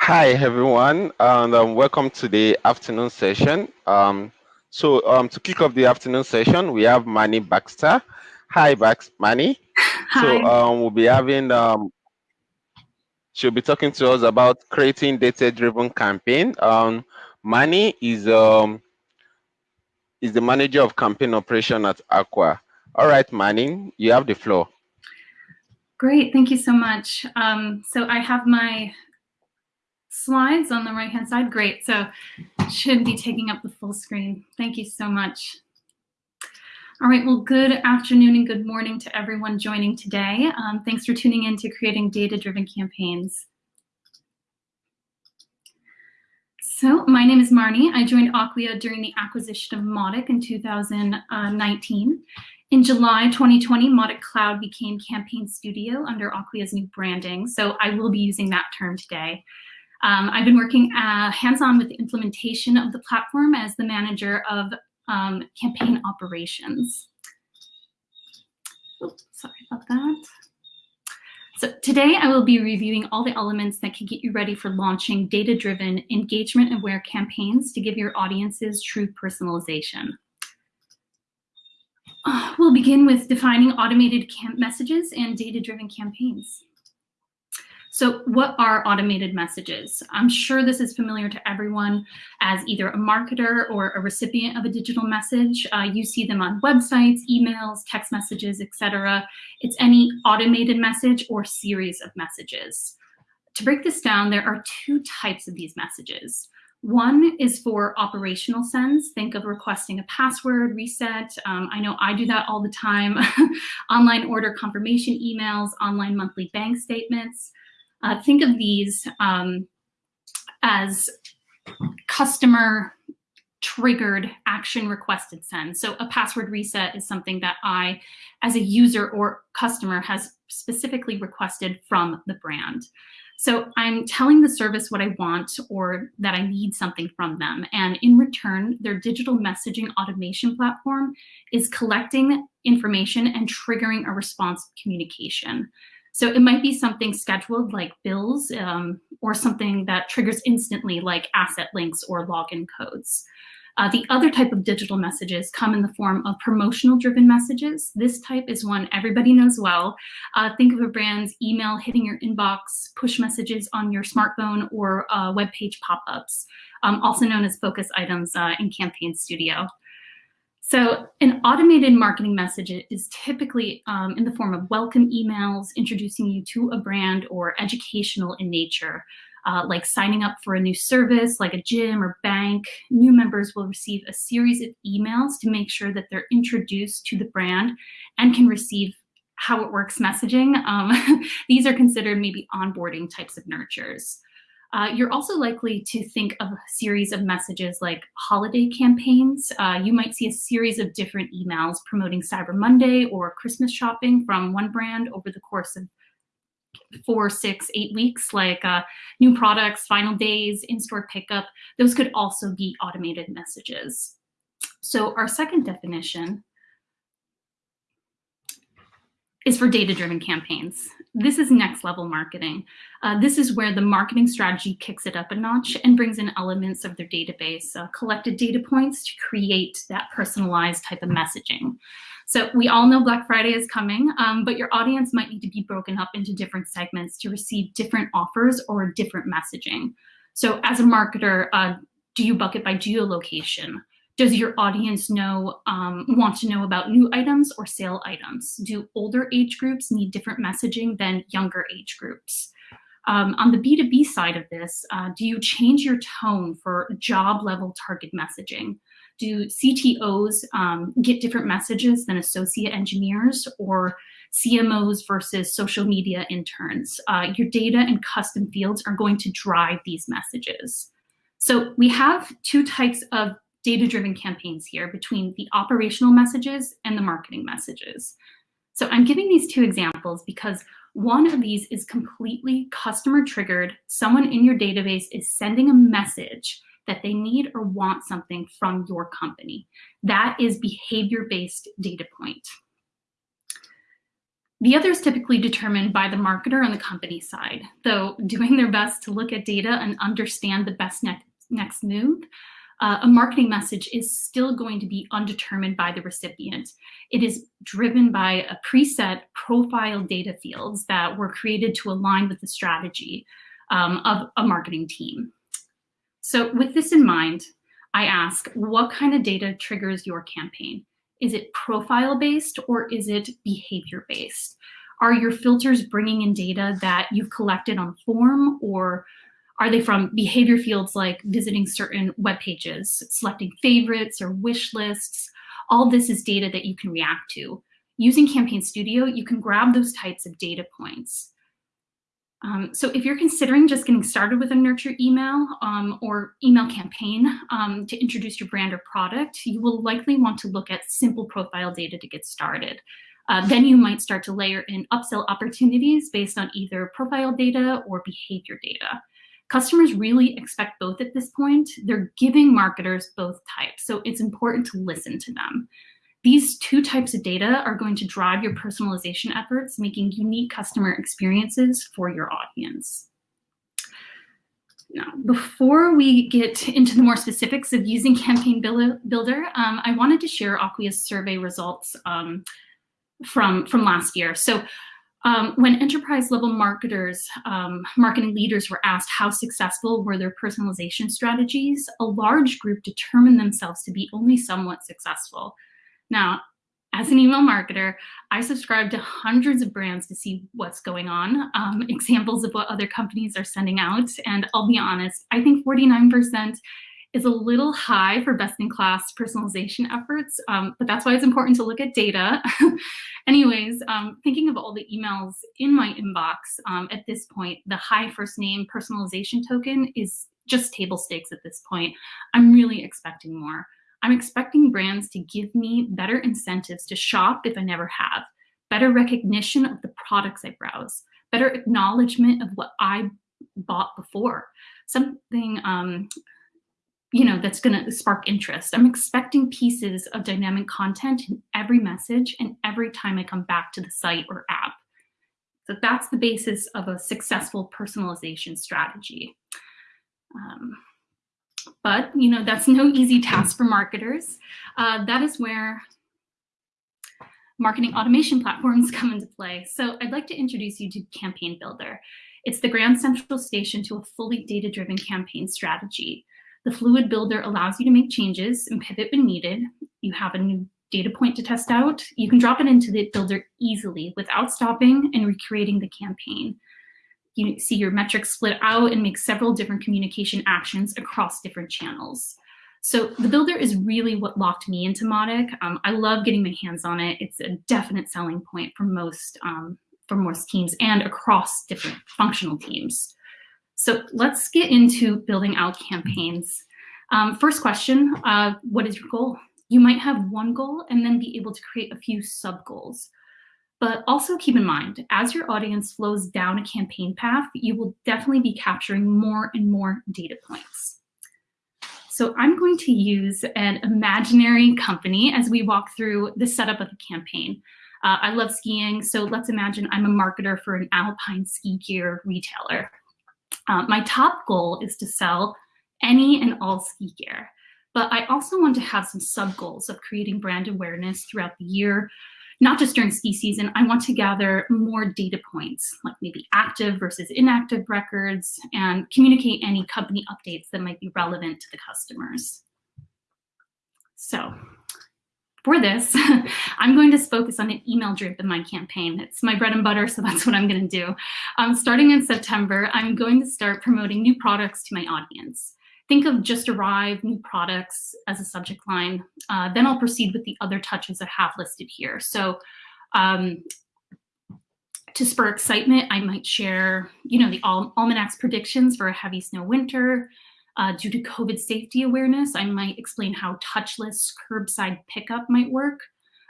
Hi, everyone, and um, welcome to the afternoon session. Um, so um, to kick off the afternoon session, we have Manny Baxter. Hi, Bax Manny. Hi. So um, we'll be having, um, she'll be talking to us about creating data-driven campaign. Um, Manny is um, is the manager of campaign operation at Acquia. All right, Manny, you have the floor. Great, thank you so much. Um, so I have my slides on the right hand side. Great, so should be taking up the full screen. Thank you so much. All right, well, good afternoon and good morning to everyone joining today. Um, thanks for tuning in to creating data-driven campaigns. So my name is Marnie. I joined Acquia during the acquisition of Mautic in 2019. In July 2020, Mautic Cloud became Campaign Studio under Acquia's new branding. So I will be using that term today. Um, I've been working uh, hands-on with the implementation of the platform as the manager of um, campaign operations. Oops, sorry about that. So today I will be reviewing all the elements that can get you ready for launching data-driven engagement-aware campaigns to give your audiences true personalization. Uh, we'll begin with defining automated messages and data-driven campaigns. So what are automated messages? I'm sure this is familiar to everyone as either a marketer or a recipient of a digital message. Uh, you see them on websites, emails, text messages, etc. It's any automated message or series of messages. To break this down, there are two types of these messages. One is for operational sends. Think of requesting a password reset. Um, I know I do that all the time. online order confirmation emails, online monthly bank statements. Uh, think of these um, as customer triggered action requested send. So a password reset is something that I, as a user or customer, has specifically requested from the brand. So I'm telling the service what I want or that I need something from them. And in return, their digital messaging automation platform is collecting information and triggering a response communication. So it might be something scheduled like bills um, or something that triggers instantly like asset links or login codes. Uh, the other type of digital messages come in the form of promotional driven messages. This type is one everybody knows well. Uh, think of a brand's email hitting your inbox, push messages on your smartphone, or uh, web page pop-ups, um, also known as focus items uh, in Campaign Studio. So an automated marketing message is typically um, in the form of welcome emails, introducing you to a brand or educational in nature, uh, like signing up for a new service like a gym or bank. New members will receive a series of emails to make sure that they're introduced to the brand and can receive how it works messaging. Um, these are considered maybe onboarding types of nurtures. Uh, you're also likely to think of a series of messages like holiday campaigns. Uh, you might see a series of different emails promoting Cyber Monday or Christmas shopping from one brand over the course of four, six, eight weeks, like uh, new products, final days, in-store pickup. Those could also be automated messages. So our second definition is for data-driven campaigns. This is next level marketing. Uh, this is where the marketing strategy kicks it up a notch and brings in elements of their database, uh, collected data points to create that personalized type of messaging. So we all know Black Friday is coming, um, but your audience might need to be broken up into different segments to receive different offers or different messaging. So as a marketer, uh, do you bucket by geolocation? Does your audience know, um, want to know about new items or sale items? Do older age groups need different messaging than younger age groups? Um, on the B2B side of this, uh, do you change your tone for job level target messaging? Do CTOs um, get different messages than associate engineers or CMOs versus social media interns? Uh, your data and custom fields are going to drive these messages. So we have two types of data-driven campaigns here between the operational messages and the marketing messages. So I'm giving these two examples because one of these is completely customer triggered. Someone in your database is sending a message that they need or want something from your company. That is behavior-based data point. The other is typically determined by the marketer on the company side, though doing their best to look at data and understand the best next, next move, uh, a marketing message is still going to be undetermined by the recipient. It is driven by a preset profile data fields that were created to align with the strategy um, of a marketing team. So with this in mind, I ask, what kind of data triggers your campaign? Is it profile based or is it behavior based? Are your filters bringing in data that you've collected on form or are they from behavior fields like visiting certain web pages, selecting favorites or wish lists? All this is data that you can react to. Using Campaign Studio, you can grab those types of data points. Um, so if you're considering just getting started with a nurture email um, or email campaign um, to introduce your brand or product, you will likely want to look at simple profile data to get started. Uh, then you might start to layer in upsell opportunities based on either profile data or behavior data. Customers really expect both at this point. They're giving marketers both types, so it's important to listen to them. These two types of data are going to drive your personalization efforts, making unique customer experiences for your audience. Now, before we get into the more specifics of using Campaign Builder, um, I wanted to share Acquia's survey results um, from, from last year. So um, when enterprise level marketers, um, marketing leaders were asked how successful were their personalization strategies, a large group determined themselves to be only somewhat successful. Now, as an email marketer, I subscribe to hundreds of brands to see what's going on, um, examples of what other companies are sending out. And I'll be honest, I think 49% is a little high for best-in-class personalization efforts, um, but that's why it's important to look at data. Anyways, um, thinking of all the emails in my inbox um, at this point, the high first name personalization token is just table stakes at this point. I'm really expecting more. I'm expecting brands to give me better incentives to shop if I never have, better recognition of the products I browse, better acknowledgement of what I bought before, something um, you know, that's going to spark interest. I'm expecting pieces of dynamic content in every message and every time I come back to the site or app. So that's the basis of a successful personalization strategy. Um, but, you know, that's no easy task for marketers. Uh, that is where marketing automation platforms come into play. So I'd like to introduce you to Campaign Builder. It's the grand central station to a fully data-driven campaign strategy. The Fluid Builder allows you to make changes and pivot when needed. You have a new data point to test out. You can drop it into the builder easily without stopping and recreating the campaign. You see your metrics split out and make several different communication actions across different channels. So the builder is really what locked me into Mautic. Um, I love getting my hands on it. It's a definite selling point for most um, for most teams and across different functional teams. So let's get into building out campaigns. Um, first question, uh, what is your goal? You might have one goal and then be able to create a few sub goals. But also keep in mind, as your audience flows down a campaign path, you will definitely be capturing more and more data points. So I'm going to use an imaginary company as we walk through the setup of the campaign. Uh, I love skiing, so let's imagine I'm a marketer for an alpine ski gear retailer. Uh, my top goal is to sell any and all ski gear, but I also want to have some sub goals of creating brand awareness throughout the year, not just during ski season. I want to gather more data points, like maybe active versus inactive records, and communicate any company updates that might be relevant to the customers. So for this, I'm going to focus on an email drip in my campaign. It's my bread and butter, so that's what I'm going to do. Um, starting in September, I'm going to start promoting new products to my audience. Think of just arrived new products as a subject line. Uh, then I'll proceed with the other touches I have listed here. So um, to spur excitement, I might share, you know, the Al Almanac's predictions for a heavy snow winter, uh, due to COVID safety awareness, I might explain how touchless curbside pickup might work.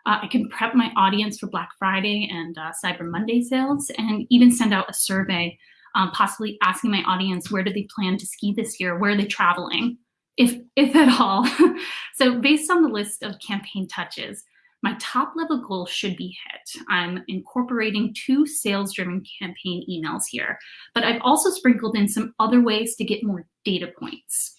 Uh, I can prep my audience for Black Friday and uh, Cyber Monday sales and even send out a survey, um, possibly asking my audience where do they plan to ski this year? Where are they traveling? If, if at all. so based on the list of campaign touches, my top level goal should be hit. I'm incorporating two sales driven campaign emails here, but I've also sprinkled in some other ways to get more data points.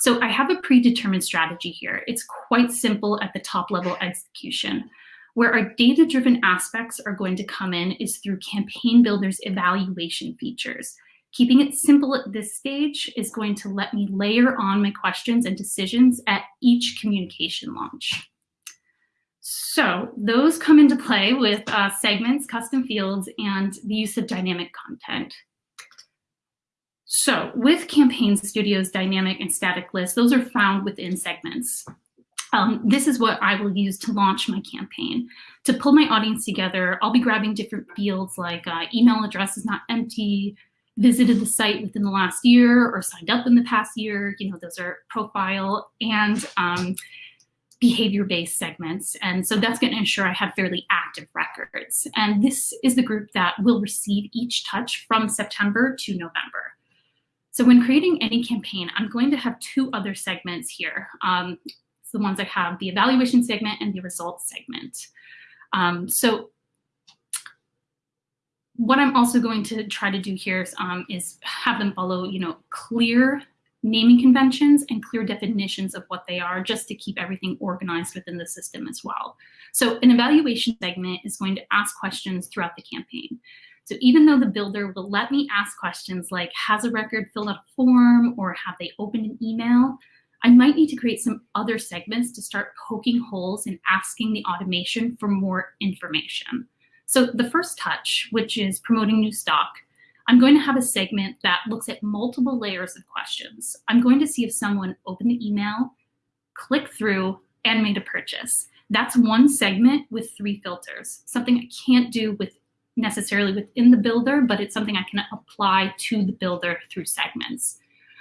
So I have a predetermined strategy here. It's quite simple at the top level execution. Where our data driven aspects are going to come in is through Campaign Builder's evaluation features. Keeping it simple at this stage is going to let me layer on my questions and decisions at each communication launch. So those come into play with uh, segments, custom fields, and the use of dynamic content. So with Campaign Studio's dynamic and static lists, those are found within segments. Um, this is what I will use to launch my campaign. To pull my audience together, I'll be grabbing different fields like uh, email address is not empty, visited the site within the last year or signed up in the past year. You know, those are profile and um, behavior-based segments. And so that's going to ensure I have fairly active records. And this is the group that will receive each touch from September to November. So when creating any campaign, I'm going to have two other segments here. Um, the ones I have, the evaluation segment and the results segment. Um, so what I'm also going to try to do here is, um, is have them follow, you know, clear naming conventions and clear definitions of what they are just to keep everything organized within the system as well. So an evaluation segment is going to ask questions throughout the campaign. So even though the builder will let me ask questions like, has a record filled out a form or have they opened an email, I might need to create some other segments to start poking holes and asking the automation for more information. So the first touch, which is promoting new stock, I'm going to have a segment that looks at multiple layers of questions. I'm going to see if someone opened the email, clicked through, and made a purchase. That's one segment with three filters, something I can't do with necessarily within the builder, but it's something I can apply to the builder through segments.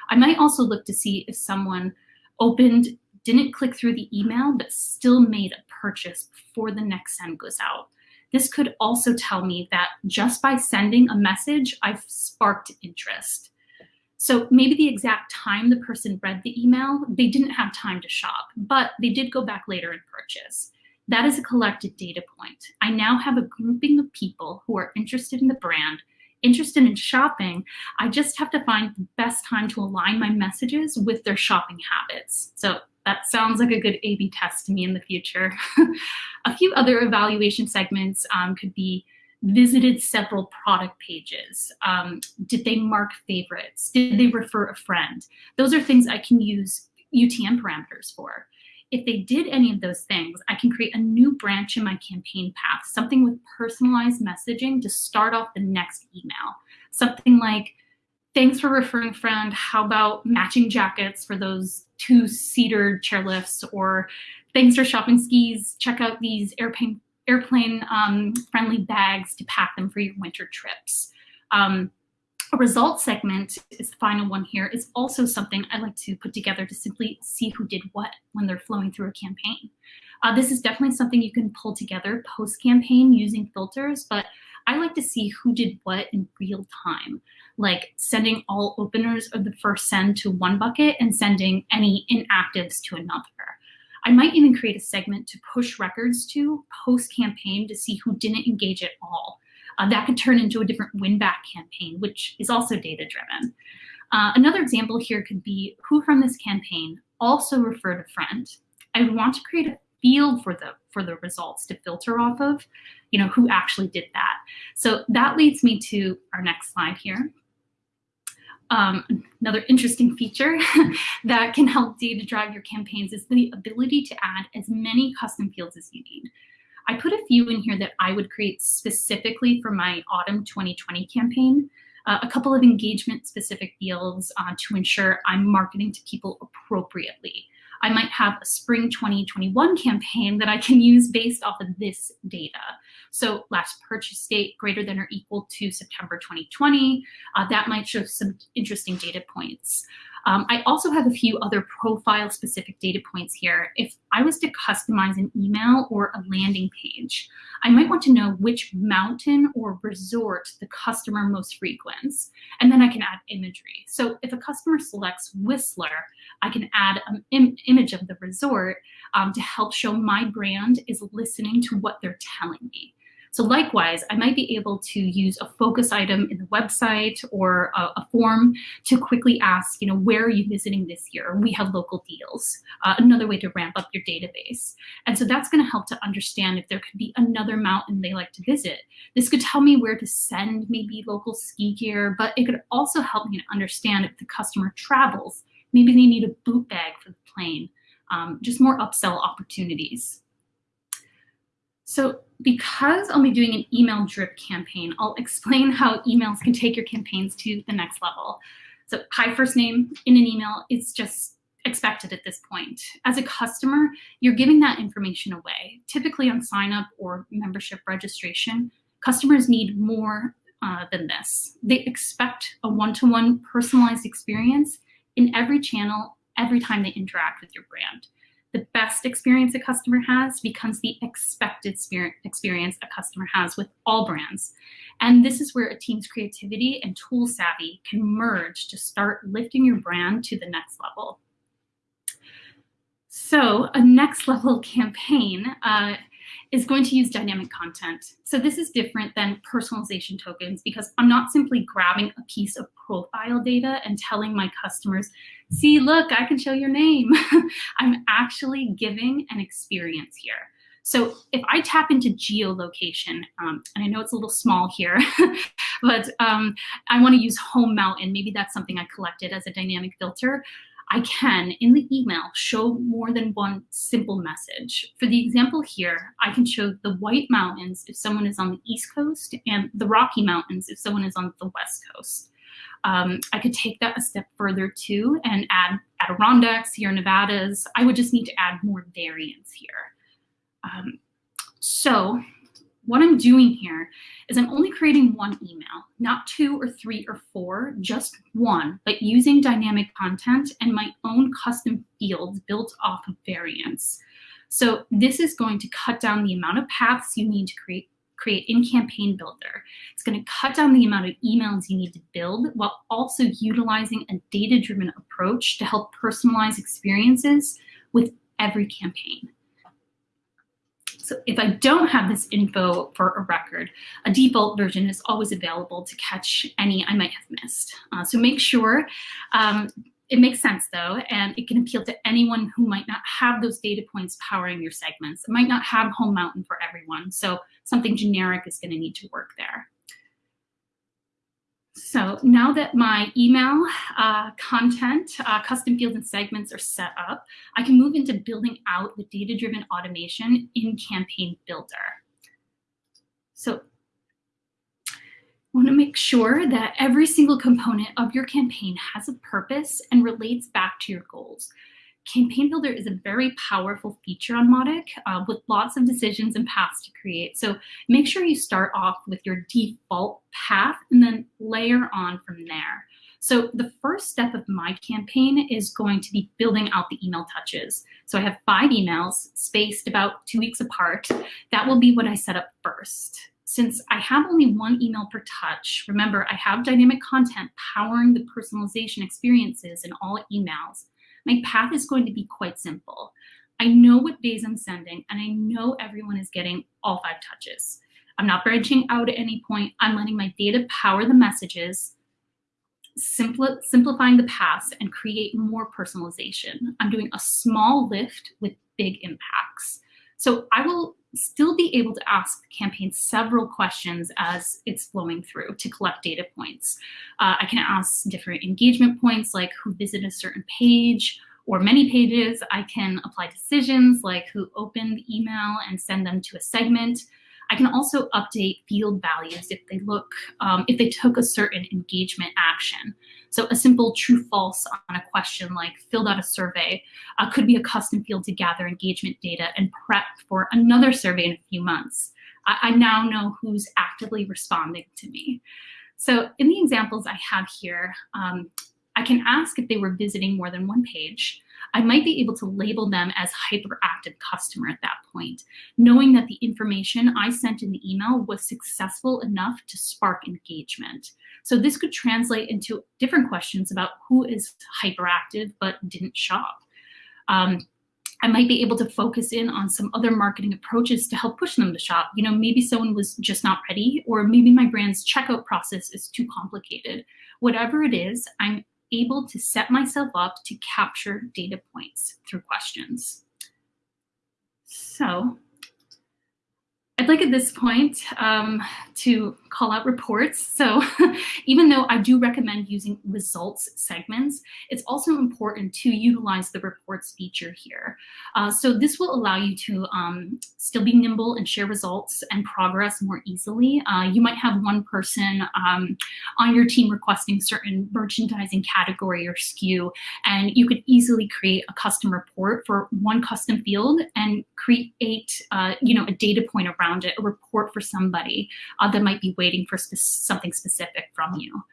I might also look to see if someone opened, didn't click through the email, but still made a purchase before the next send goes out. This could also tell me that just by sending a message, I've sparked interest. So maybe the exact time the person read the email, they didn't have time to shop, but they did go back later and purchase. That is a collected data point. I now have a grouping of people who are interested in the brand, interested in shopping. I just have to find the best time to align my messages with their shopping habits. So that sounds like a good A-B test to me in the future. a few other evaluation segments um, could be visited several product pages. Um, did they mark favorites? Did they refer a friend? Those are things I can use UTM parameters for. If they did any of those things, I can create a new branch in my campaign path, something with personalized messaging to start off the next email. Something like, thanks for referring friend. How about matching jackets for those two-seater chairlifts? Or thanks for shopping skis. Check out these airplane airplane um, friendly bags to pack them for your winter trips. Um, a results segment is the final one here is also something I like to put together to simply see who did what when they're flowing through a campaign. Uh, this is definitely something you can pull together post-campaign using filters, but I like to see who did what in real time, like sending all openers of the first send to one bucket and sending any inactives to another. I might even create a segment to push records to post-campaign to see who didn't engage at all. Uh, that could turn into a different win-back campaign, which is also data-driven. Uh, another example here could be who from this campaign also referred a friend. I would want to create a field for the for the results to filter off of, you know, who actually did that. So that leads me to our next slide here. Um, another interesting feature that can help data drive your campaigns is the ability to add as many custom fields as you need. I put a few in here that I would create specifically for my autumn 2020 campaign. Uh, a couple of engagement specific fields uh, to ensure I'm marketing to people appropriately. I might have a spring 2021 campaign that I can use based off of this data. So last purchase date greater than or equal to September 2020, uh, that might show some interesting data points. Um, I also have a few other profile specific data points here. If I was to customize an email or a landing page, I might want to know which mountain or resort the customer most frequents, and then I can add imagery. So if a customer selects Whistler, I can add an Im image of the resort um, to help show my brand is listening to what they're telling me. So likewise, I might be able to use a focus item in the website or a, a form to quickly ask, you know, where are you visiting this year? We have local deals. Uh, another way to ramp up your database. And so that's going to help to understand if there could be another mountain they like to visit. This could tell me where to send maybe local ski gear, but it could also help me to understand if the customer travels. Maybe they need a boot bag for the plane. Um, just more upsell opportunities. So because I'll be doing an email drip campaign, I'll explain how emails can take your campaigns to the next level. So hi first name in an email, it's just expected at this point. As a customer, you're giving that information away. Typically on sign up or membership registration, customers need more uh, than this. They expect a one-to-one -one personalized experience in every channel every time they interact with your brand the best experience a customer has becomes the expected experience a customer has with all brands. And this is where a team's creativity and tool savvy can merge to start lifting your brand to the next level. So a next level campaign uh, is going to use dynamic content. So this is different than personalization tokens because I'm not simply grabbing a piece of profile data and telling my customers, see, look, I can show your name. I'm actually giving an experience here. So if I tap into geolocation, um, and I know it's a little small here, but um, I want to use home mountain. Maybe that's something I collected as a dynamic filter. I can, in the email, show more than one simple message. For the example here, I can show the White Mountains if someone is on the East Coast and the Rocky Mountains if someone is on the West Coast. Um, I could take that a step further too and add Adirondacks, Sierra Nevadas. I would just need to add more variants here. Um, so what I'm doing here is I'm only creating one email, not two or three or four, just one, but using dynamic content and my own custom fields built off of variants. So this is going to cut down the amount of paths you need to create create in Campaign Builder. It's going to cut down the amount of emails you need to build while also utilizing a data-driven approach to help personalize experiences with every campaign. So if I don't have this info for a record, a default version is always available to catch any I might have missed. Uh, so make sure um, it makes sense though, and it can appeal to anyone who might not have those data points powering your segments. It might not have home mountain for everyone, so something generic is gonna need to work there. So now that my email uh, content, uh, custom fields and segments are set up, I can move into building out the data-driven automation in Campaign Builder. So I want to make sure that every single component of your campaign has a purpose and relates back to your goals. Campaign Builder is a very powerful feature on Mautic uh, with lots of decisions and paths to create. So make sure you start off with your default path and then layer on from there. So the first step of my campaign is going to be building out the email touches. So I have five emails spaced about two weeks apart. That will be what I set up first. Since I have only one email per touch, remember I have dynamic content powering the personalization experiences in all emails my path is going to be quite simple. I know what days I'm sending, and I know everyone is getting all five touches. I'm not branching out at any point. I'm letting my data power the messages, simpli simplifying the paths, and create more personalization. I'm doing a small lift with big impacts. So I will still be able to ask the campaign several questions as it's flowing through to collect data points. Uh, I can ask different engagement points like who visited a certain page or many pages. I can apply decisions like who opened the email and send them to a segment. I can also update field values if they look, um, if they took a certain engagement action. So a simple true false on a question like filled out a survey uh, could be a custom field to gather engagement data and prep for another survey in a few months. I, I now know who's actively responding to me. So in the examples I have here, um, I can ask if they were visiting more than one page. I might be able to label them as hyperactive customer at that point, knowing that the information I sent in the email was successful enough to spark engagement. So this could translate into different questions about who is hyperactive but didn't shop. Um, I might be able to focus in on some other marketing approaches to help push them to shop. You know, maybe someone was just not ready, or maybe my brand's checkout process is too complicated. Whatever it is, I'm able to set myself up to capture data points through questions. So I'd like at this point um, to call out reports. So even though I do recommend using results segments, it's also important to utilize the reports feature here. Uh, so this will allow you to um, still be nimble and share results and progress more easily. Uh, you might have one person um, on your team requesting certain merchandising category or SKU, and you could easily create a custom report for one custom field and create uh, you know, a data point around it, a report for somebody uh, that might be waiting for spe something specific from you.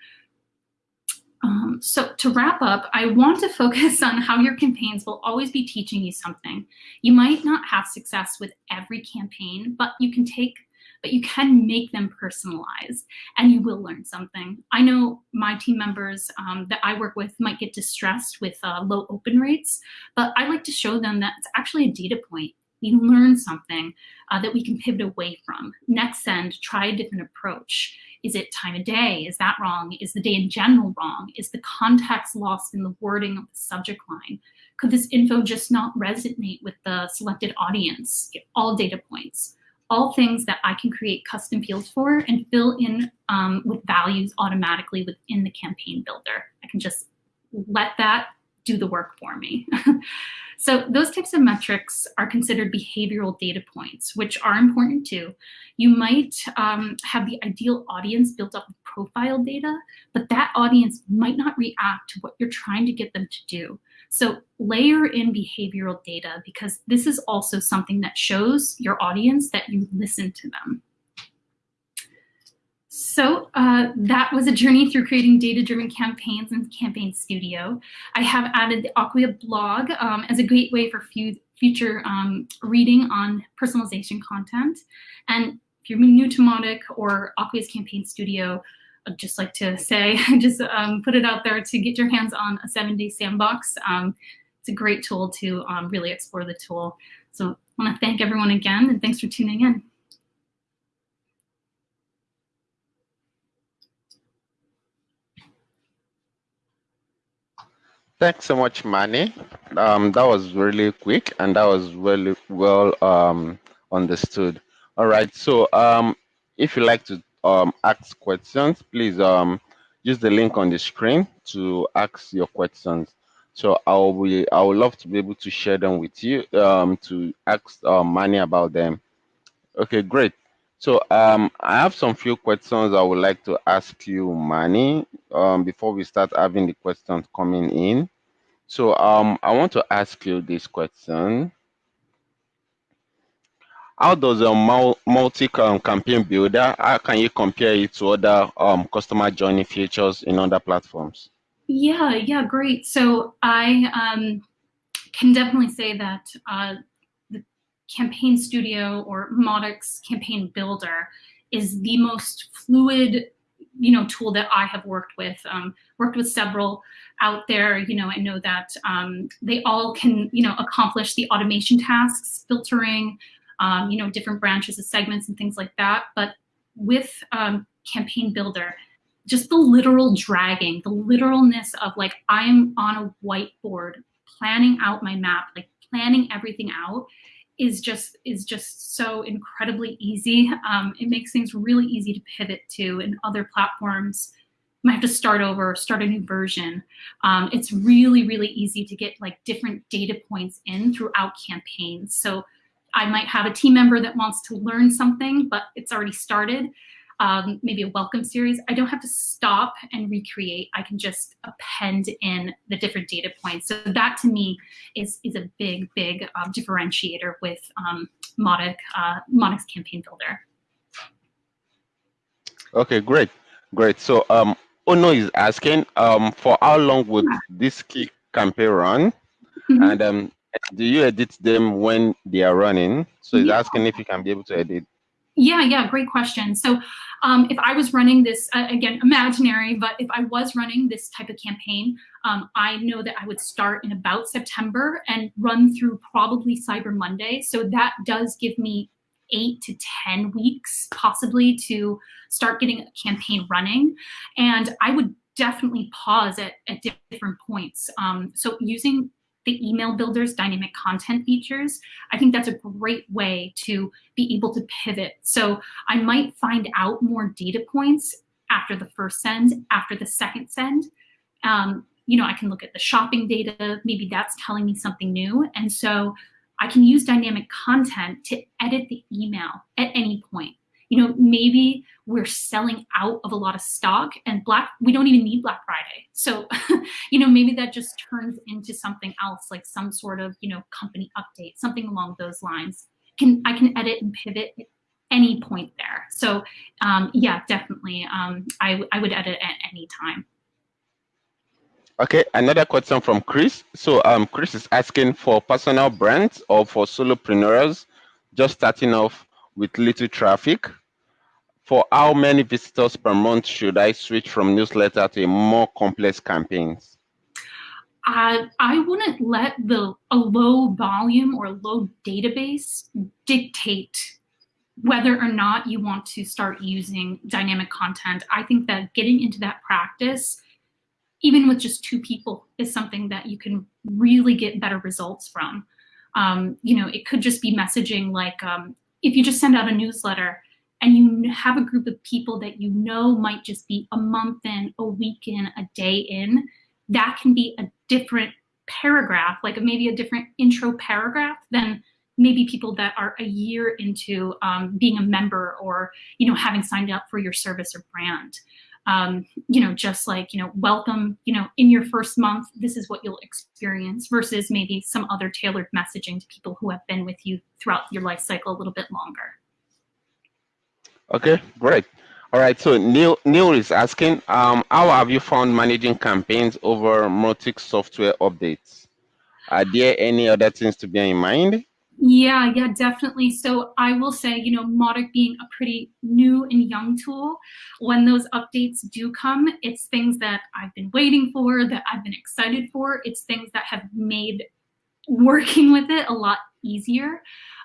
Um, so to wrap up, I want to focus on how your campaigns will always be teaching you something. You might not have success with every campaign, but you can take but you can make them personalized and you will learn something. I know my team members um, that I work with might get distressed with uh, low open rates, but I like to show them that it's actually a data point we learn something uh, that we can pivot away from. Next send, try a different approach. Is it time of day? Is that wrong? Is the day in general wrong? Is the context lost in the wording of the subject line? Could this info just not resonate with the selected audience? Get all data points, all things that I can create custom fields for and fill in um, with values automatically within the campaign builder. I can just let that do the work for me. So those types of metrics are considered behavioral data points, which are important too. You might um, have the ideal audience built up with profile data, but that audience might not react to what you're trying to get them to do. So layer in behavioral data because this is also something that shows your audience that you listen to them. So uh, that was a journey through creating data-driven campaigns in Campaign Studio. I have added the Acquia blog um, as a great way for future um, reading on personalization content. And if you're new to Mautic or Acquia's Campaign Studio, I'd just like to say, just um, put it out there to get your hands on a seven-day sandbox. Um, it's a great tool to um, really explore the tool. So I want to thank everyone again, and thanks for tuning in. Thanks so much, Manny. Um, that was really quick and that was really well um, understood. All right, so um, if you like to um, ask questions, please um, use the link on the screen to ask your questions. So I will be, I would love to be able to share them with you um, to ask uh, Manny about them. Okay, great. So um, I have some few questions I would like to ask you, Manny, um, before we start having the questions coming in. So um, I want to ask you this question. How does a multi-campaign builder, how can you compare it to other um, customer journey features in other platforms? Yeah, yeah, great. So I um, can definitely say that uh, the Campaign Studio or Mautic's Campaign Builder is the most fluid, you know, tool that I have worked with. Um, worked with several out there. You know, I know that um, they all can, you know, accomplish the automation tasks, filtering, um, you know, different branches of segments and things like that. But with um, Campaign Builder, just the literal dragging, the literalness of like I'm on a whiteboard planning out my map, like planning everything out is just is just so incredibly easy. Um, it makes things really easy to pivot to in other platforms. Might have to start over, start a new version. Um, it's really, really easy to get like different data points in throughout campaigns. So I might have a team member that wants to learn something, but it's already started um, maybe a welcome series, I don't have to stop and recreate. I can just append in the different data points. So that to me is, is a big, big um, differentiator with um, Mautic, uh, Mautic's Campaign Builder. Okay, great, great. So um, Ono is asking, um, for how long would this key campaign run? Mm -hmm. And um, do you edit them when they are running? So he's yeah. asking if you can be able to edit. Yeah, yeah, great question. So um, if I was running this, uh, again, imaginary, but if I was running this type of campaign, um, I know that I would start in about September and run through probably Cyber Monday. So that does give me eight to 10 weeks possibly to start getting a campaign running. And I would definitely pause at, at different points. Um, so using the email builders dynamic content features, I think that's a great way to be able to pivot. So I might find out more data points after the first send, after the second send. Um, you know, I can look at the shopping data, maybe that's telling me something new. And so I can use dynamic content to edit the email at any point you know, maybe we're selling out of a lot of stock and black, we don't even need Black Friday. So, you know, maybe that just turns into something else, like some sort of, you know, company update, something along those lines. Can I can edit and pivot at any point there. So um, yeah, definitely. Um, I, I would edit at any time. Okay, another question from Chris. So um, Chris is asking for personal brands or for solopreneurs just starting off with little traffic for how many visitors per month should I switch from newsletter to more complex campaigns? Uh, I wouldn't let the a low volume or low database dictate whether or not you want to start using dynamic content. I think that getting into that practice, even with just two people, is something that you can really get better results from. Um, you know, it could just be messaging like um, if you just send out a newsletter, and you have a group of people that you know might just be a month in, a week in, a day in, that can be a different paragraph, like maybe a different intro paragraph than maybe people that are a year into um, being a member or you know having signed up for your service or brand. Um, you know, just like, you know, welcome, you know, in your first month, this is what you'll experience versus maybe some other tailored messaging to people who have been with you throughout your life cycle a little bit longer. Okay, great. All right, so Neil, Neil is asking, um, how have you found managing campaigns over Mautic software updates? Are there any other things to bear in mind? Yeah, yeah, definitely. So I will say, you know, Mautic being a pretty new and young tool, when those updates do come, it's things that I've been waiting for, that I've been excited for. It's things that have made working with it a lot easier.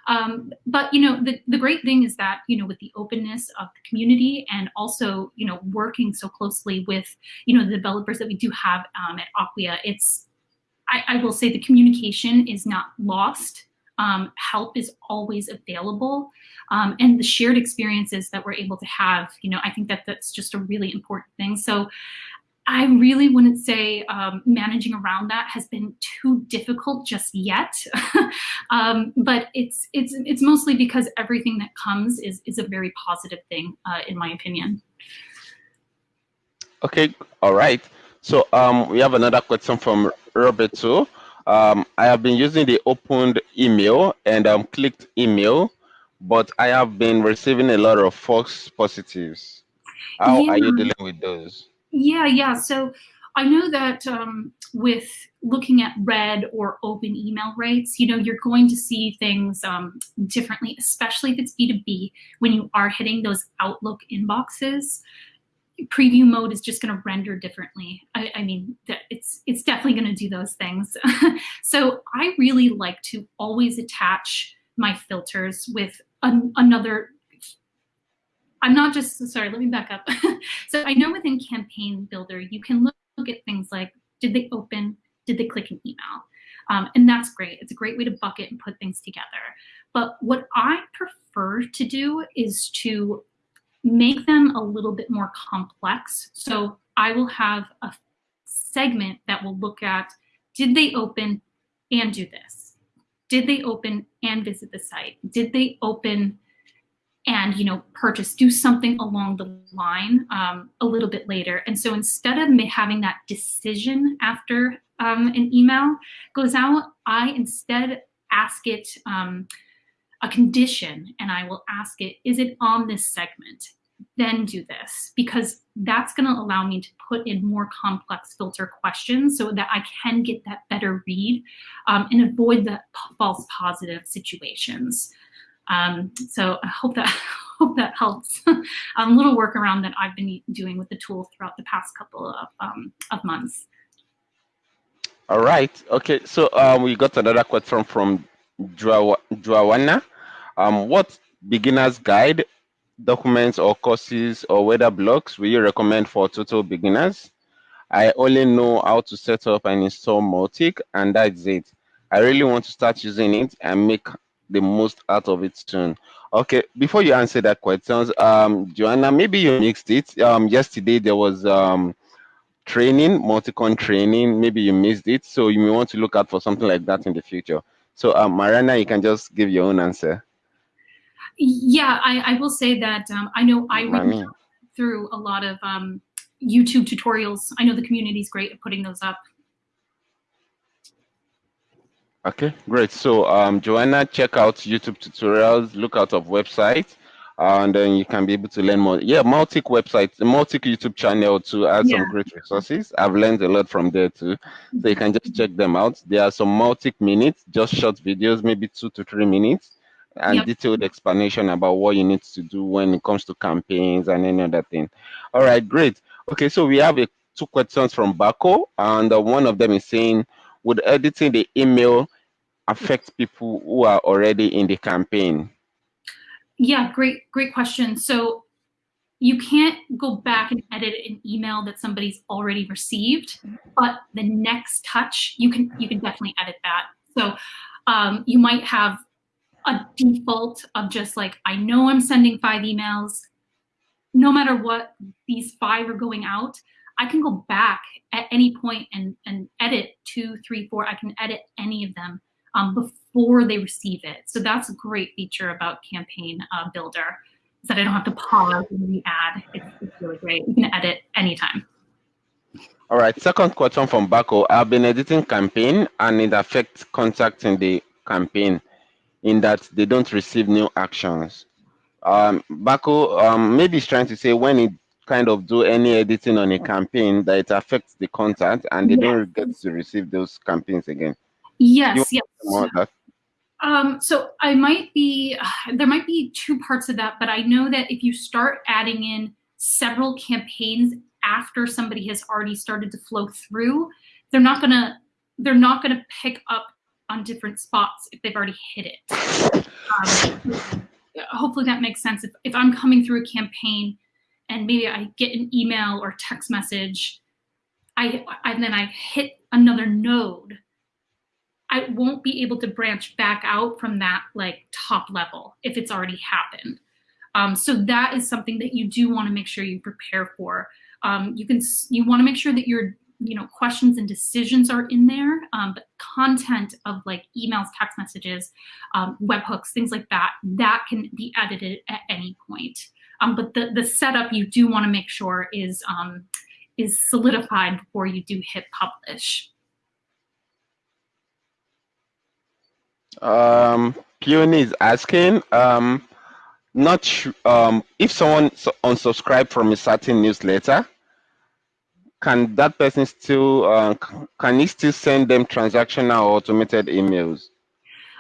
Um, but you know, the, the great thing is that you know, with the openness of the community and also you know, working so closely with you know the developers that we do have um, at Acquia, it's I, I, will say the communication is not lost. Um, help is always available, um, and the shared experiences that we're able to have. You know, I think that that's just a really important thing. So I really wouldn't say um, managing around that has been too difficult just yet, um, but it's it's it's mostly because everything that comes is is a very positive thing, uh, in my opinion. Okay, all right. So um, we have another question from Roberto. Um, I have been using the opened email and um, clicked email, but I have been receiving a lot of false positives. How yeah. are you dealing with those? Yeah, yeah. So I know that um, with looking at red or open email rates, you know, you're going to see things um, differently, especially if it's B2B, when you are hitting those Outlook inboxes. Preview mode is just going to render differently. I, I mean, it's it's definitely going to do those things. so I really like to always attach my filters with an, another I'm not just, sorry, let me back up. so I know within Campaign Builder, you can look, look, at things like, did they open, did they click an email? Um, and that's great. It's a great way to bucket and put things together. But what I prefer to do is to make them a little bit more complex. So I will have a segment that will look at, did they open and do this? Did they open and visit the site? Did they open and you know purchase do something along the line um, a little bit later and so instead of having that decision after um, an email goes out i instead ask it um, a condition and i will ask it is it on this segment then do this because that's going to allow me to put in more complex filter questions so that I can get that better read um, and avoid the false positive situations. Um, so I hope that hope that helps. a little workaround that I've been doing with the tool throughout the past couple of, um, of months. All right. Okay. So um, we got another question from Joanna. Um, what beginner's guide documents or courses or weather blogs will you recommend for total beginners? I only know how to set up and install Mautic and that's it. I really want to start using it and make the most out of it soon. Okay, before you answer that question, um, Joanna, maybe you mixed it. Um, yesterday there was um, training, Mauticon training. Maybe you missed it, so you may want to look out for something like that in the future. So, um, Mariana, you can just give your own answer. Yeah, I, I will say that um, I know I went through a lot of um, YouTube tutorials. I know the community is great at putting those up. Okay, great. So, um, Joanna, check out YouTube tutorials, look out of website, uh, and then you can be able to learn more. Yeah, Mautic website, Mautic YouTube channel to add yeah. some great resources. I've learned a lot from there too. So you can just check them out. There are some Mautic minutes, just short videos, maybe two to three minutes and yep. detailed explanation about what you need to do when it comes to campaigns and any other thing. All right, great. Okay, so we have a, two questions from Baco, and uh, one of them is saying, would editing the email affect people who are already in the campaign? Yeah, great, great question. So you can't go back and edit an email that somebody's already received, but the next touch, you can you can definitely edit that. So um, you might have a default of just like, I know I'm sending five emails. No matter what, these five are going out. I can go back at any point and, and edit two, three, four. I can edit any of them um, before they receive it. So that's a great feature about Campaign uh, Builder is that I don't have to pause and re-add. It's, it's really great. You can edit anytime. All right, second question from Baco. I've been editing campaign and it affects contact in the campaign in that they don't receive new actions. Um, Baco um, maybe is trying to say when it kind of do any editing on a campaign that it affects the content and they don't get to receive those campaigns again. Yes, yes. Um, so I might be, there might be two parts of that, but I know that if you start adding in several campaigns after somebody has already started to flow through, they're not gonna, they're not gonna pick up on different spots if they've already hit it. Um, hopefully that makes sense. If, if I'm coming through a campaign and maybe I get an email or text message, I, and then I hit another node, I won't be able to branch back out from that like top level if it's already happened. Um, so that is something that you do want to make sure you prepare for. Um, you can you want to make sure that you're you know, questions and decisions are in there, um, but content of like emails, text messages, um, webhooks, things like that, that can be edited at any point. Um, but the, the setup you do want to make sure is, um, is solidified before you do hit publish. Um, Peony is asking, um, not um, if someone unsubscribed from a certain newsletter, can that person still uh, can he still send them transactional or automated emails?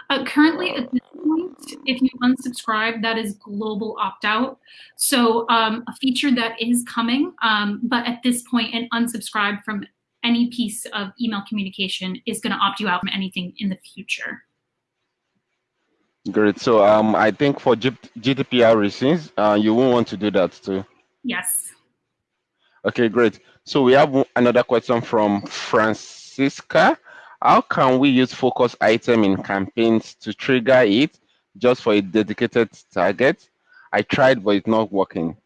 Uh, currently, at this point, if you unsubscribe, that is global opt-out. So um, a feature that is coming, um, but at this point, an unsubscribe from any piece of email communication is going to opt you out from anything in the future. Great. So um, I think for G GDPR reasons, uh, you won't want to do that too. Yes. Okay, great. So we have another question from Francisca. How can we use focus item in campaigns to trigger it just for a dedicated target? I tried, but it's not working.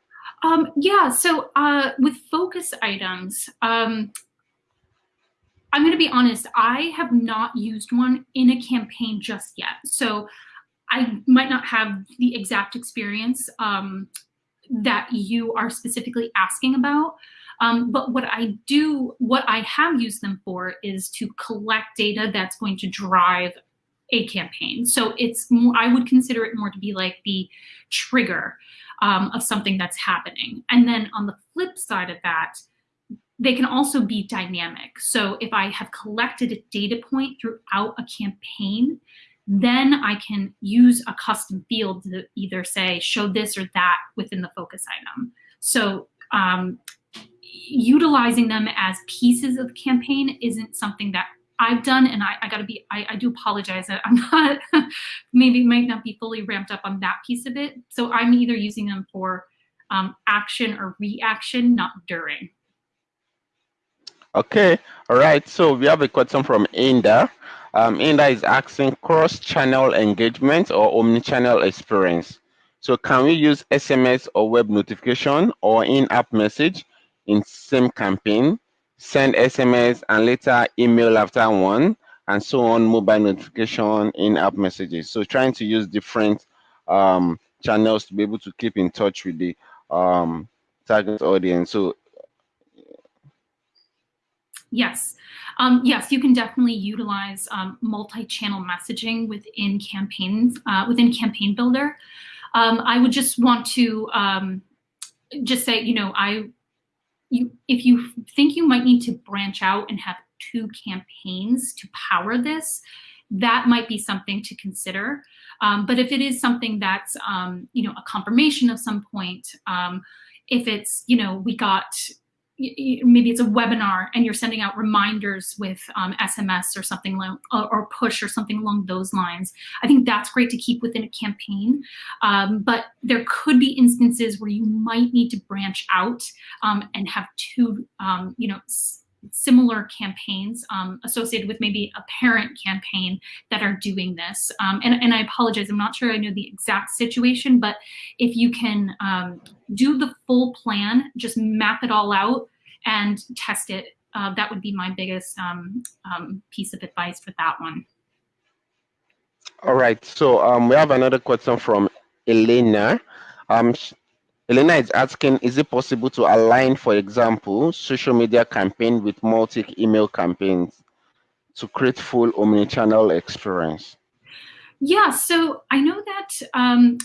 Um, yeah, so uh, with focus items, um, I'm going to be honest, I have not used one in a campaign just yet. So I might not have the exact experience um, that you are specifically asking about. Um, but what I do, what I have used them for is to collect data that's going to drive a campaign. So it's more, I would consider it more to be like the trigger um, of something that's happening. And then on the flip side of that, they can also be dynamic. So if I have collected a data point throughout a campaign, then I can use a custom field to either say, show this or that within the focus item. So um, utilizing them as pieces of the campaign isn't something that I've done, and I, I gotta be, I, I do apologize that I'm not, maybe might not be fully ramped up on that piece of it. So I'm either using them for um, action or reaction, not during. Okay, all right. So we have a question from Inda. Um, Inda is asking cross-channel engagement or omni-channel experience. So can we use SMS or web notification or in-app message in same campaign, send SMS and later email after one, and so on, mobile notification, in-app messages. So trying to use different um, channels to be able to keep in touch with the um, target audience. So Yes. Um, yes, you can definitely utilize um, multi-channel messaging within campaigns, uh, within Campaign Builder. Um, I would just want to um, just say, you know, I, you, if you think you might need to branch out and have two campaigns to power this, that might be something to consider. Um, but if it is something that's, um, you know, a confirmation of some point, if it's, you know, we got maybe it's a webinar and you're sending out reminders with um, SMS or something like, or push or something along those lines. I think that's great to keep within a campaign, um, but there could be instances where you might need to branch out um, and have two, um, you know, similar campaigns um, associated with maybe a parent campaign that are doing this. Um, and, and I apologize, I'm not sure I know the exact situation, but if you can um, do the full plan, just map it all out and test it, uh, that would be my biggest um, um, piece of advice for that one. All right, so um, we have another question from Elena. Elena is asking, is it possible to align, for example, social media campaign with multi-email campaigns to create full omni-channel experience? Yeah, so I know that um,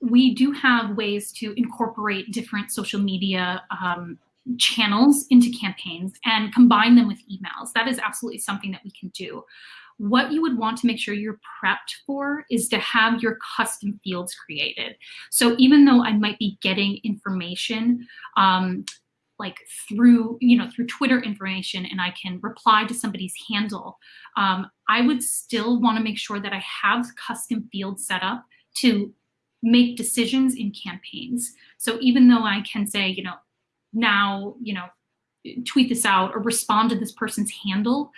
we do have ways to incorporate different social media um, channels into campaigns and combine them with emails. That is absolutely something that we can do what you would want to make sure you're prepped for is to have your custom fields created. So even though I might be getting information um, like through, you know, through Twitter information and I can reply to somebody's handle, um, I would still want to make sure that I have custom fields set up to make decisions in campaigns. So even though I can say, you know, now, you know, tweet this out or respond to this person's handle,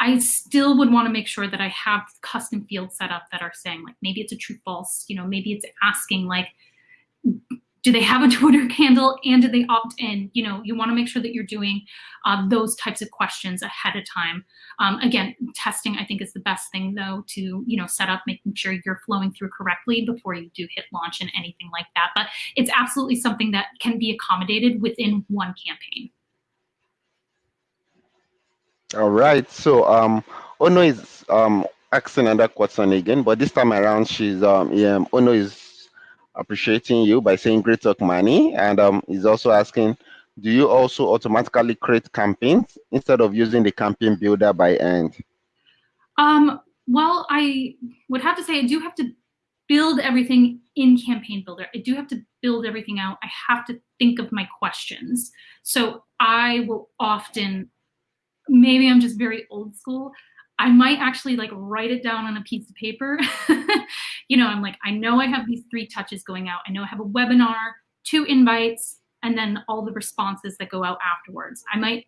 I still would want to make sure that I have custom fields set up that are saying like, maybe it's a true false, you know, maybe it's asking like, do they have a Twitter handle and do they opt in? You know, you want to make sure that you're doing uh, those types of questions ahead of time. Um, again, testing I think is the best thing though to, you know, set up making sure you're flowing through correctly before you do hit launch and anything like that. But it's absolutely something that can be accommodated within one campaign. All right. So um, Ono is um asking another question again, but this time around, she's um, yeah, Ono is appreciating you by saying great talk money, and um, is also asking, do you also automatically create campaigns instead of using the campaign builder by end? Um, well, I would have to say I do have to build everything in campaign builder. I do have to build everything out. I have to think of my questions. So I will often maybe I'm just very old school. I might actually like write it down on a piece of paper. you know, I'm like, I know I have these three touches going out. I know I have a webinar, two invites, and then all the responses that go out afterwards. I might,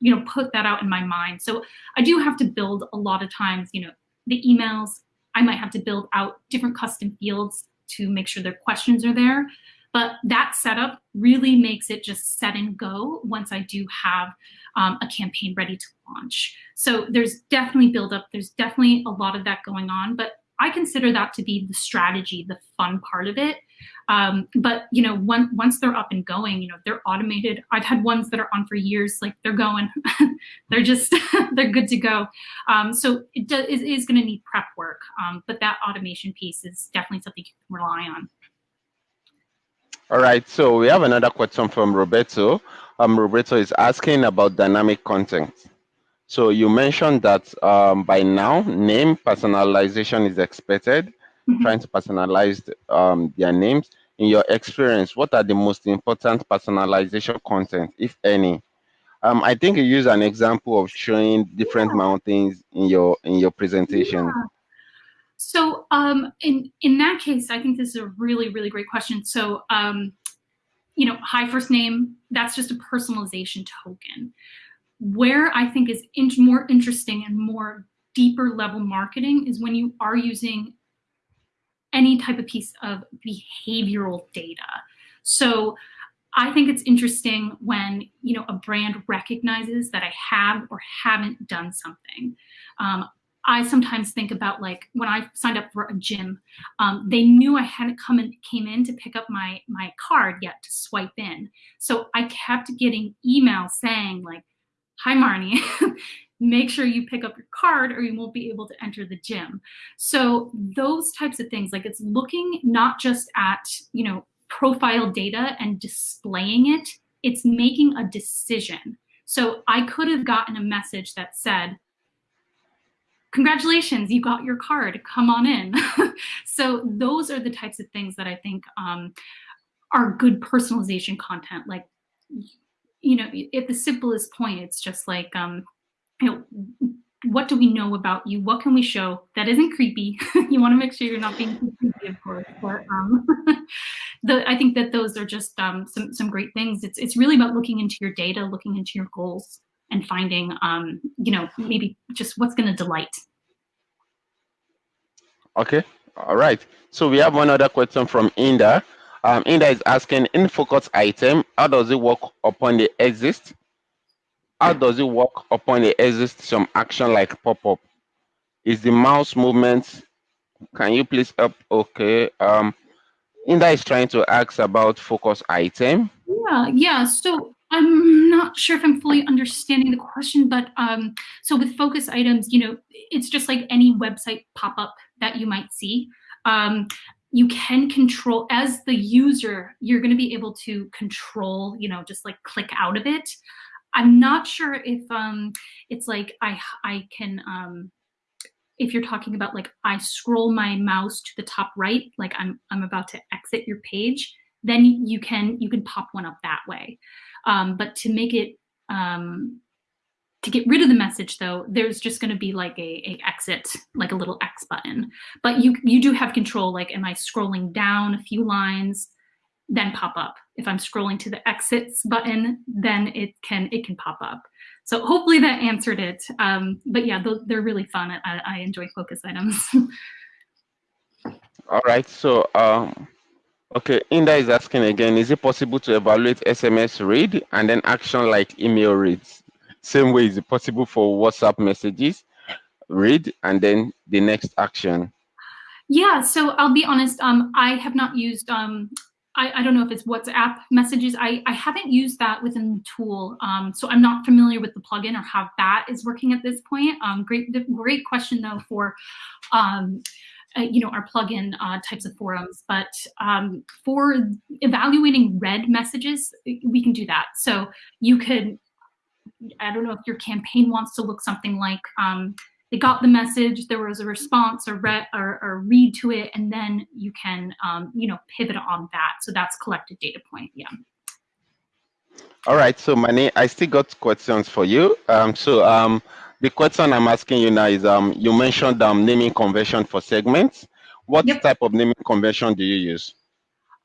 you know, put that out in my mind. So I do have to build a lot of times, you know, the emails, I might have to build out different custom fields to make sure their questions are there. But that setup really makes it just set and go once I do have um, a campaign ready to launch. So there's definitely build up. There's definitely a lot of that going on, but I consider that to be the strategy, the fun part of it. Um, but you know, one, once they're up and going, you know, they're automated. I've had ones that are on for years, like they're going, they're just, they're good to go. Um, so it, do, it is going to need prep work, um, but that automation piece is definitely something you can rely on. All right, so we have another question from Roberto. Um, Roberto is asking about dynamic content. So you mentioned that um, by now, name personalization is expected, mm -hmm. trying to personalize um, their names. In your experience, what are the most important personalization content, if any? Um, I think you use an example of showing different yeah. mountains in your in your presentation. Yeah. So um, in, in that case, I think this is a really, really great question. So, um, you know, hi first name, that's just a personalization token. Where I think is in more interesting and more deeper level marketing is when you are using any type of piece of behavioral data. So I think it's interesting when you know a brand recognizes that I have or haven't done something. Um, I sometimes think about like when I signed up for a gym, um, they knew I hadn't come and came in to pick up my my card yet to swipe in. So I kept getting emails saying like, "Hi Marnie, make sure you pick up your card or you won't be able to enter the gym." So those types of things, like it's looking not just at you know profile data and displaying it, it's making a decision. So I could have gotten a message that said congratulations, you got your card, come on in. so those are the types of things that I think um, are good personalization content. Like, you know, at the simplest point, it's just like, um, you know, what do we know about you? What can we show that isn't creepy? you want to make sure you're not being creepy, of course. But um, the, I think that those are just um, some some great things. It's it's really about looking into your data, looking into your goals, and finding, um, you know, maybe just what's going to delight. Okay, all right. So we have one other question from Inda. Um, Inda is asking, in focus item, how does it work upon the exist? How does it work upon the exist some action like pop-up? Is the mouse movement, can you please up? Okay. Um, Inda is trying to ask about focus item. Yeah, yeah. So I'm not sure if I'm fully understanding the question, but um, so with focus items, you know, it's just like any website pop-up that you might see. Um, you can control, as the user, you're gonna be able to control, you know, just like click out of it. I'm not sure if um, it's like I, I can, um, if you're talking about like I scroll my mouse to the top right, like I'm, I'm about to exit your page, then you can, you can pop one up that way. Um, but to make it, um, to get rid of the message though, there's just gonna be like a, a exit, like a little X button. But you, you do have control, like am I scrolling down a few lines, then pop up. If I'm scrolling to the exits button, then it can it can pop up. So hopefully that answered it. Um, but yeah, they're really fun. I, I enjoy focus items. All right, so um, Okay, Inda is asking again, is it possible to evaluate SMS read and then action like email reads? Same way, is it possible for WhatsApp messages, read, and then the next action? Yeah, so I'll be honest, um, I have not used, um, I, I don't know if it's WhatsApp messages. I, I haven't used that within the tool. Um, so I'm not familiar with the plugin or how that is working at this point. Um, great, great question though for, um, uh, you know, our plugin uh, types of forums. But um, for evaluating read messages, we can do that. So you could, I don't know if your campaign wants to look something like um, they got the message, there was a response or, read or, or read to it, and then you can, um, you know, pivot on that. So that's collected data point, yeah. All right, so Mani, I still got questions for you. Um, so um, the question I'm asking you now is, um, you mentioned um, naming convention for segments. What yep. type of naming convention do you use?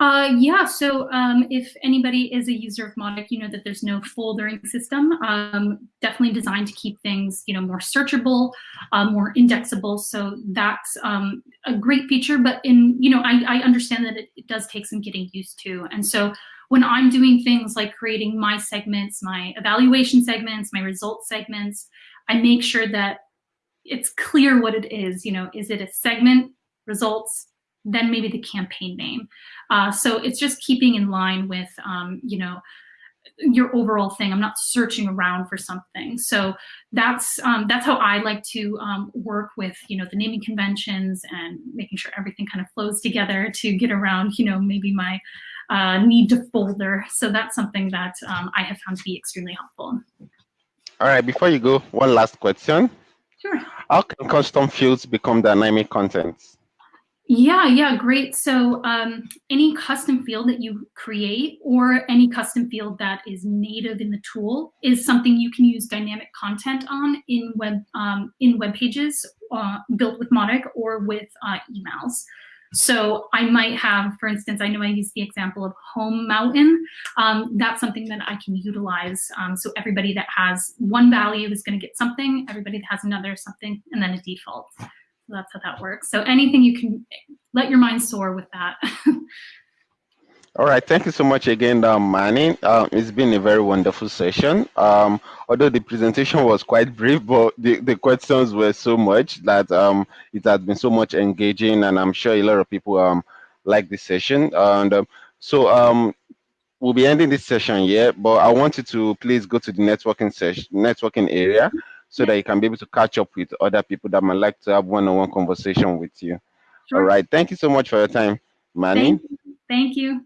Uh, yeah, so um, if anybody is a user of Mautic, you know that there's no foldering system. Um, definitely designed to keep things, you know, more searchable, uh, more indexable. So that's um, a great feature. But in, you know, I, I understand that it, it, does take some getting used to. And so when I'm doing things like creating my segments, my evaluation segments, my results segments, I make sure that it's clear what it is. You know, is it a segment, results, then maybe the campaign name. Uh, so it's just keeping in line with, um, you know, your overall thing. I'm not searching around for something. So that's um, that's how I like to um, work with you know the naming conventions and making sure everything kind of flows together to get around you know maybe my uh, need to folder. So that's something that um, I have found to be extremely helpful. All right, before you go, one last question. Sure. How can custom fields become dynamic content? Yeah, yeah, great. So um, any custom field that you create or any custom field that is native in the tool is something you can use dynamic content on in web um, in web pages uh, built with Mautic or with uh, emails. So I might have, for instance, I know I use the example of home mountain. Um, that's something that I can utilize. Um, so everybody that has one value is going to get something, everybody that has another something, and then a default. So that's how that works. So anything you can let your mind soar with that. All right, thank you so much again, um, Manny. Um, it's been a very wonderful session. Um, although the presentation was quite brief, but the, the questions were so much that um, it has been so much engaging, and I'm sure a lot of people um, like this session. And um, so um, we'll be ending this session here, but I want you to please go to the networking session, networking area, so that you can be able to catch up with other people that might like to have one-on-one -on -one conversation with you. Sure. All right, thank you so much for your time, Manny. Thank you. Thank you.